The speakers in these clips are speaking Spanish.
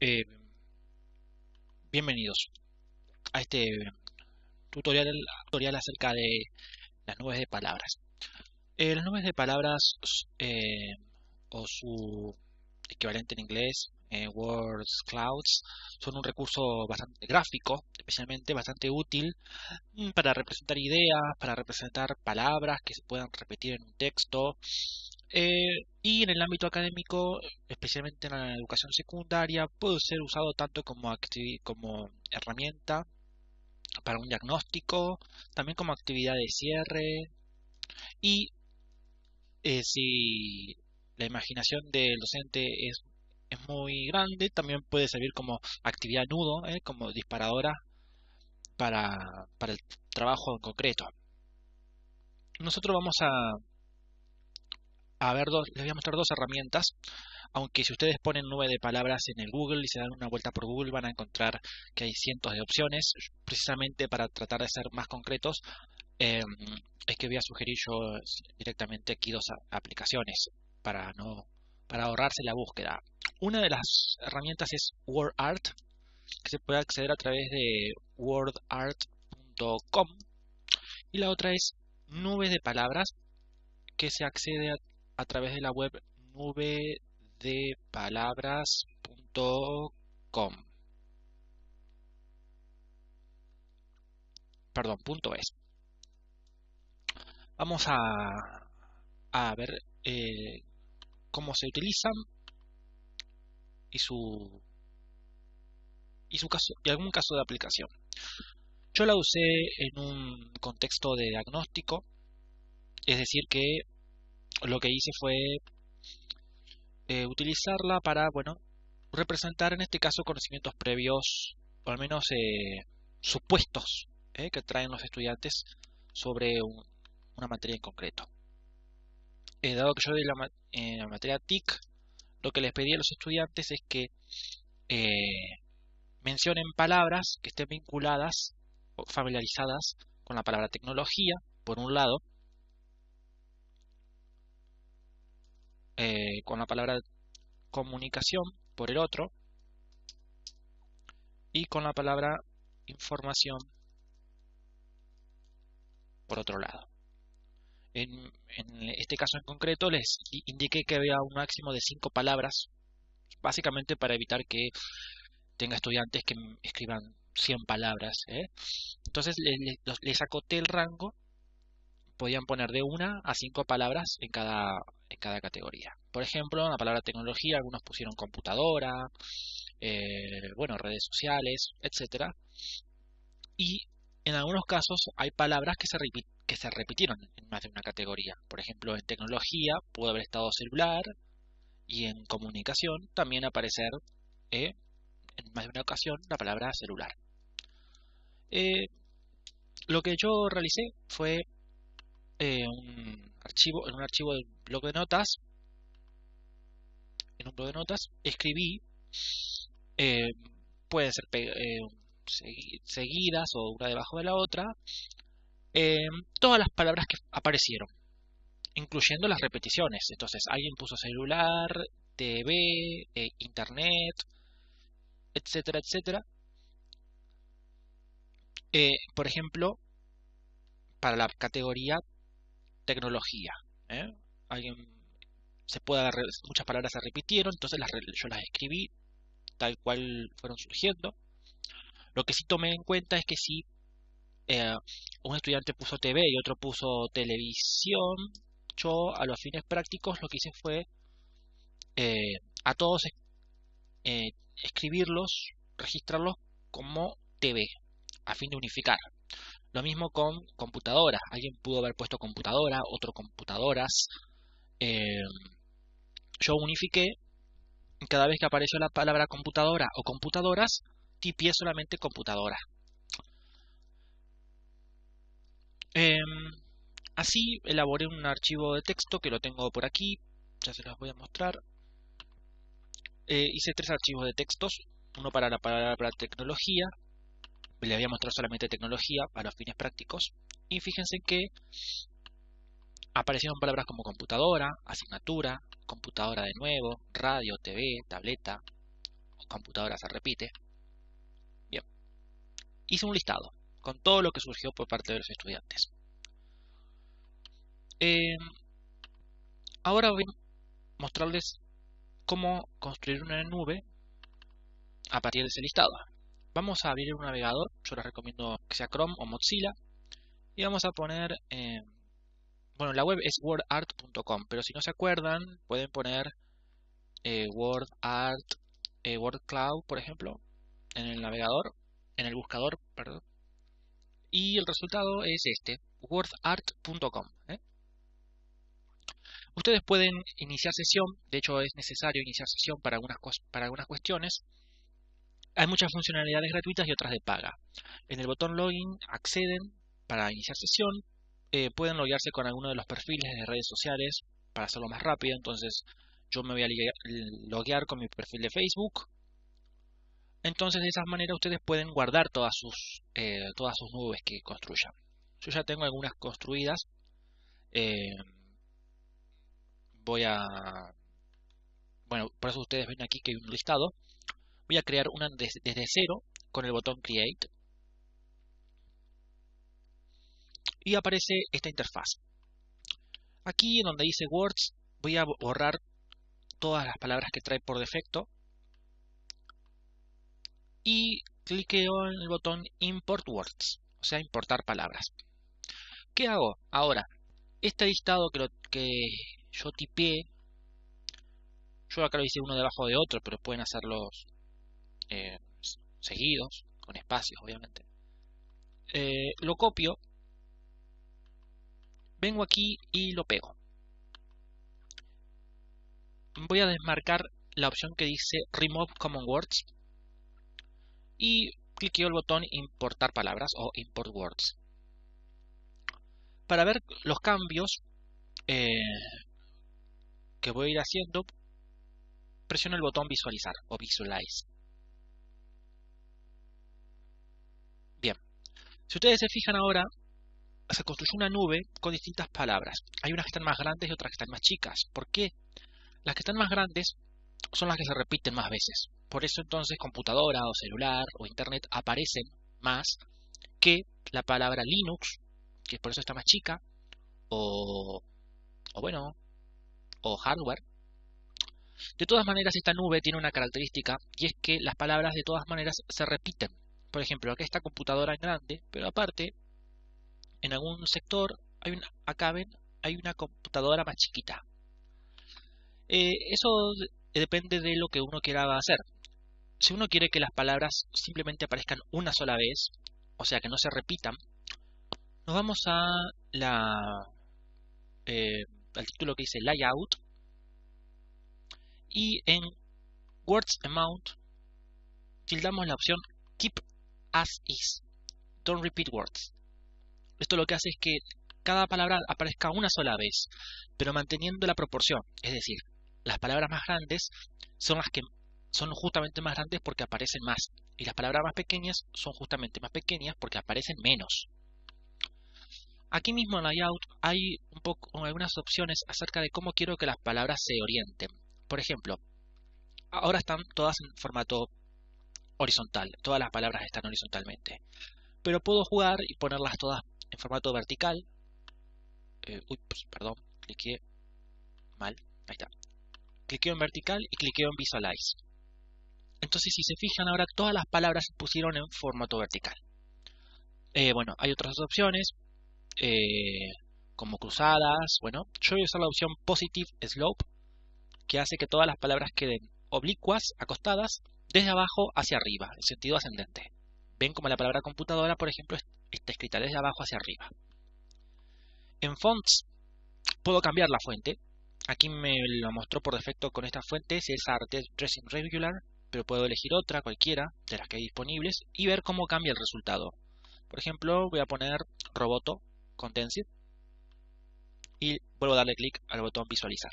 Eh, bienvenidos a este tutorial, tutorial acerca de las nubes de palabras. Eh, las nubes de palabras eh, o su equivalente en inglés, Words Clouds, son un recurso bastante gráfico, especialmente bastante útil mm, para representar ideas, para representar palabras que se puedan repetir en un texto, y en el ámbito académico, especialmente en la educación secundaria, puede ser usado tanto como, como herramienta para un diagnóstico, también como actividad de cierre y eh, si la imaginación del docente es, es, muy grande, también puede servir como actividad nudo, eh, como disparadora para, para el trabajo en concreto. Nosotros vamos a a ver dos, les voy a mostrar dos herramientas. Aunque si ustedes ponen nube de palabras en el Google y se dan una vuelta por Google van a encontrar que hay cientos de opciones. Precisamente para tratar de ser más concretos, em, es que voy a sugerir yo directamente aquí dos aplicaciones para no para ahorrarse la búsqueda. Una de las herramientas es WordArt, que se puede acceder a través de wordart.com. Y la otra es Nube de Palabras, que se accede a a través de la web nubedepalabras.com. Perdón, punto es. Vamos a, a ver eh, cómo se utilizan y su y su caso y algún caso de aplicación. Yo la usé en un contexto de diagnóstico, es decir que lo que hice fue eh, utilizarla para, bueno, representar en este caso conocimientos previos, o al menos eh, supuestos eh, que traen los estudiantes sobre una materia en concreto. dado que yo de la, la materia TIC, lo que les pedí a los estudiantes es que mencionen palabras que estén vinculadas o familiarizadas con la palabra tecnología, por un lado, Eh, con la palabra comunicación por el otro y con la palabra información por otro lado. En, este caso en concreto les indiqué que había un máximo de cinco palabras, básicamente para evitar que tenga estudiantes que escriban 100 palabras. ¿eh? Entonces les, les acoté el rango podían poner de una a cinco palabras en cada, en cada categoría. Por ejemplo, en la palabra tecnología, algunos pusieron computadora, eh, bueno, redes sociales, etc. Y en algunos casos hay palabras que se, que se repitieron en más de una categoría. Por ejemplo, en tecnología pudo haber estado celular y en comunicación también aparecer eh, en más de una ocasión la palabra celular. Eh, lo que yo realicé fue un archivo, en un archivo del blog de notas, en un blog de notas, escribí, eh, pueden ser eh, seguidas o una debajo de la otra, eh, todas las palabras que aparecieron, incluyendo las repeticiones. Entonces, alguien puso celular, TV, internet, etcétera, etcétera. por ejemplo, para la categoría tecnología. ¿eh? Alguien se puede muchas palabras se repitieron, entonces las, yo las escribí tal cual fueron surgiendo. Lo que sí tomé en cuenta es que si eh, un estudiante puso TV y otro puso televisión, yo a los fines prácticos lo que hice fue eh, a todos escribirlos, registrarlos como TV, a fin de unificar. Lo mismo con computadoras. Alguien pudo haber puesto computadora, otro computadoras. Eh, yo unifiqué. Cada vez que apareció la palabra computadora o computadoras, tipié solamente computadora. Em, así elaboré un archivo de texto que lo tengo por aquí. Ya se los voy a mostrar. Eh, hice tres archivos de textos. Uno para la palabra tecnología, le había mostrado solamente tecnología para fines prácticos. Y fíjense que aparecieron palabras como computadora, asignatura, computadora de nuevo, radio, TV, tableta, computadora se repite. Bien. Hice un listado con todo lo que surgió por parte de los estudiantes. Eh, ahora voy a mostrarles cómo construir una nube a partir de ese listado. Vamos a abrir un navegador, yo les recomiendo que sea Chrome o Mozilla, y vamos a poner, eh, bueno, la web es wordart.com, pero si no se acuerdan, pueden poner eh, WordArt, eh, WordCloud, por ejemplo, en el navegador, en el buscador, perdón, y el resultado es este, wordart.com. Ustedes pueden iniciar sesión, de hecho es necesario iniciar sesión para algunas, para algunas cuestiones. Hay muchas funcionalidades gratuitas y otras de paga. En el botón login acceden para iniciar sesión. Eh, pueden loguearse con alguno de los perfiles de redes sociales para hacerlo más rápido. Entonces yo me voy a loguear con mi perfil de Facebook. Entonces de esa manera ustedes pueden guardar todas sus, eh, todas sus nubes que construyan. Yo ya tengo algunas construidas. Eh, voy a... Bueno, por eso ustedes ven aquí que hay un listado. Voy a crear una desde, cero con el botón Create. Y aparece esta interfaz. Aquí en donde dice Words voy a borrar todas las palabras que trae por defecto. Y cliqueo en el botón Import Words, o sea, importar palabras. ¿Qué hago? Ahora, este listado que, lo, que yo tipeé, yo acá lo hice uno debajo de otro, pero pueden hacerlos eh, seguidos, con espacios obviamente. Eh, lo copio, vengo aquí y lo pego. Voy a desmarcar la opción que dice Remove Common Words y cliqueo el botón Importar palabras o Import Words. Para ver los cambios, eh, que voy a ir haciendo, presiono el botón visualizar o visualize. Bien, si ustedes se fijan ahora, se construyó una nube con distintas palabras. Hay unas que están más grandes y otras que están más chicas. ¿Por qué? Las que están más grandes son las que se repiten más veces. Por eso entonces computadora o celular o internet aparecen más que la palabra Linux, que por eso está más chica, o, o bueno, o hardware. De todas maneras, esta nube tiene una característica y es que las palabras de todas maneras se repiten. Por ejemplo, aquí esta computadora grande, pero aparte, en algún sector, hay una, acá ven, hay una computadora más chiquita. Eh, eso depende de lo que uno quiera hacer. Si uno quiere que las palabras simplemente aparezcan una sola vez, o sea que no se repitan, nos vamos eh, al título que dice Layout y en Words Amount tildamos la opción Keep as is. Don't repeat words. Esto lo que hace es que cada palabra aparezca una sola vez, pero manteniendo la proporción. Es decir, las palabras más grandes son las que son justamente más grandes porque aparecen más. Y las palabras más pequeñas son justamente más pequeñas porque aparecen menos. Aquí mismo en Layout hay un poco algunas opciones acerca de cómo quiero que las palabras se orienten. Por ejemplo, ahora están todas en formato horizontal, todas las palabras están horizontalmente. Pero puedo jugar y ponerlas todas en formato vertical. Eh, uy, pues, perdón, cliqué mal, ahí está. Cliqueo en vertical y cliqueo en visualize. Entonces, si se fijan ahora, todas las palabras se pusieron en formato vertical. Eh, bueno, hay otras opciones. Eh, como cruzadas. Bueno, yo voy a usar la opción Positive Slope, que hace que todas las palabras queden oblicuas, acostadas, desde abajo hacia arriba, en sentido ascendente. Ven como la palabra computadora, por ejemplo, está escrita desde abajo hacia arriba. En fonts puedo cambiar la fuente. Aquí me lo mostró por defecto con esta fuente, si es Art Dressing Regular, pero puedo elegir otra, cualquiera, de las que hay disponibles, y ver cómo cambia el resultado. Por ejemplo, voy a poner Roboto Condensed y vuelvo a darle clic al botón visualizar.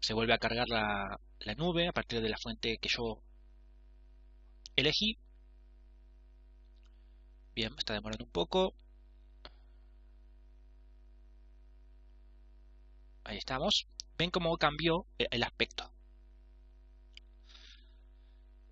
Se vuelve a cargar la, la nube a partir de la fuente que yo elegí. Bien, está demorando un poco. Ahí estamos. Ven cómo cambió el aspecto.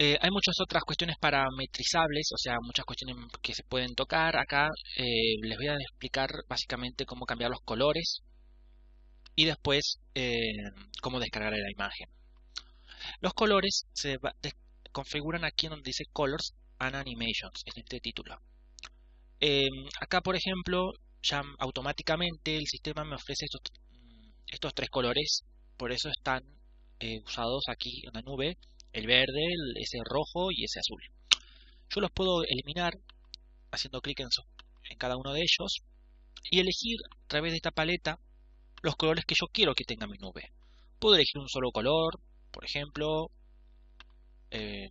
Eh, hay muchas otras cuestiones parametrizables, o sea, muchas cuestiones que se pueden tocar. Acá eh, les voy a explicar básicamente cómo cambiar los colores y después eh, cómo descargar la imagen. Los colores se configuran aquí en donde dice Colors and Animations, en este título. acá, por ejemplo, ya automáticamente el sistema me ofrece estos, tres colores, por eso están usados aquí en la nube el verde, ese rojo y ese azul. Yo los puedo eliminar haciendo clic en cada uno de ellos y elegir a través de esta paleta los colores que yo quiero que tenga mi nube. Puedo elegir un solo color, por ejemplo, eh,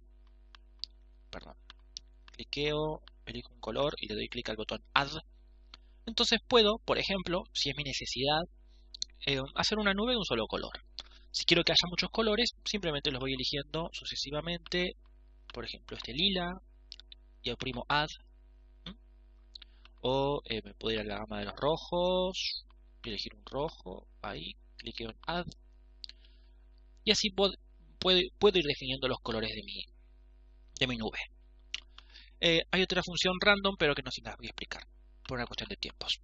perdón, cliqueo, elijo un color y le doy clic al botón Add. Entonces puedo, por ejemplo, si es mi necesidad, eh, hacer una nube de un solo color. Si quiero que haya muchos colores, simplemente los voy eligiendo sucesivamente. Por ejemplo, este lila. Y oprimo Add. O eh, me puedo ir a la gama de los rojos. Elegir un rojo. Ahí. Cliqueo en Add. Y así puedo, puedo, ir definiendo los colores de mi, de mi nube. Eh, hay otra función random, pero que no se las voy a explicar por una cuestión de tiempos.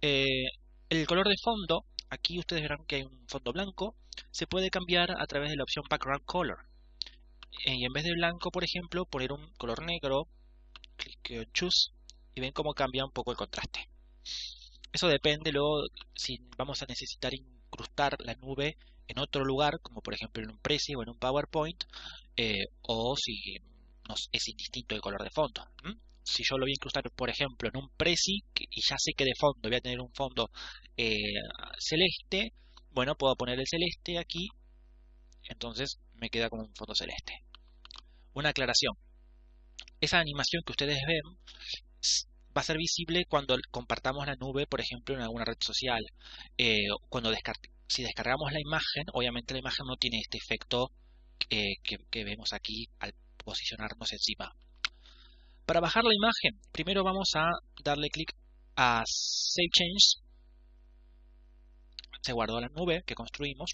Eh, el color de fondo, aquí ustedes verán que hay un fondo blanco se puede cambiar a través de la opción Background Color. Eh, y en vez de blanco, por ejemplo, poner un color negro, clic en Choose y ven cómo cambia un poco el contraste. Eso depende luego si vamos a necesitar incrustar la nube en otro lugar, como por ejemplo en un Prezi o en un PowerPoint, eh, o si es indistinto el color de fondo. Si yo lo voy a incrustar, por ejemplo, en un Prezi y ya sé que de fondo voy a tener un fondo eh, celeste, bueno, puedo poner el celeste aquí, entonces me queda como un fondo celeste. Una aclaración. Esa animación que ustedes ven va a ser visible cuando compartamos la nube, por ejemplo, en alguna red social. Eh, cuando si descargamos la imagen, obviamente la imagen no tiene este efecto eh, que, vemos aquí al posicionarnos encima. Para bajar la imagen, primero vamos a darle clic a Save Change se guardó la nube que construimos.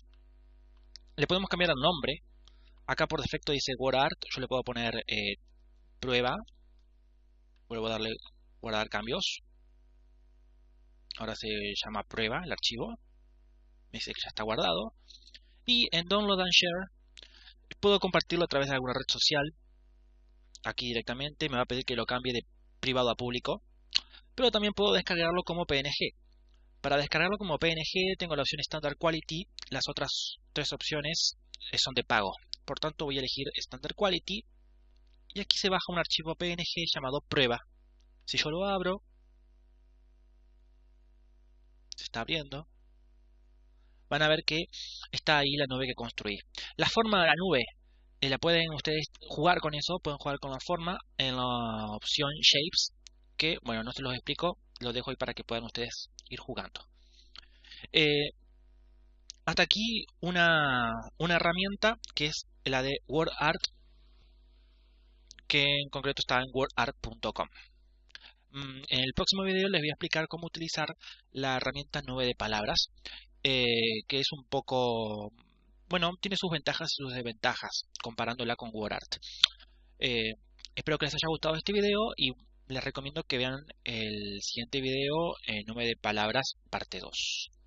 Le podemos cambiar el nombre. Acá por defecto dice WordArt. Yo le puedo poner eh, prueba. Vuelvo a darle guardar cambios. Ahora se llama prueba el archivo. Me dice que ya está guardado. Y en Download and Share puedo compartirlo a través de alguna red social. Aquí directamente me va a pedir que lo cambie de privado a público. Pero también puedo descargarlo como PNG. Para descargarlo como PNG tengo la opción Standard Quality, las otras tres opciones eh, son de pago. Por tanto voy a elegir Standard Quality y aquí se baja un archivo PNG llamado prueba. Si yo lo abro, se está abriendo, van a ver que está ahí la nube que construí. La forma de la nube, eh, la pueden ustedes jugar con eso, pueden jugar con la forma en la opción Shapes, que bueno, no se los explico, lo dejo ahí para que puedan ustedes ir jugando. Eh, hasta aquí una, una, herramienta que es la de WordArt, que en concreto está en wordart.com. Mm, en el próximo video les voy a explicar cómo utilizar la herramienta nube de palabras, eh, que es un poco, bueno, tiene sus ventajas y sus desventajas comparándola con WordArt. Eh, espero que les haya gustado este video y les recomiendo que vean el siguiente video en Nube de Palabras, parte 2.